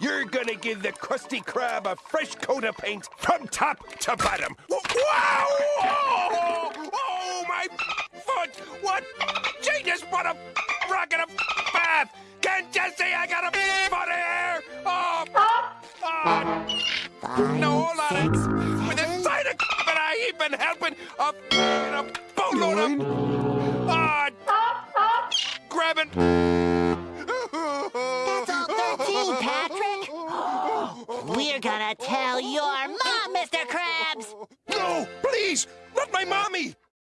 you're gonna give the Krusty Krab a fresh coat of paint from top to bottom. Wow! Oh, oh my foot! What? Just put a rock in a bath! Can't you see I got a foot here? Oh! oh. Five, No, hold on. six, With a side of and I ain't been helping a, a boatload of... Ah! grabbing... We're gonna tell your mom, Mr. Krabs! No, please! Not my mommy!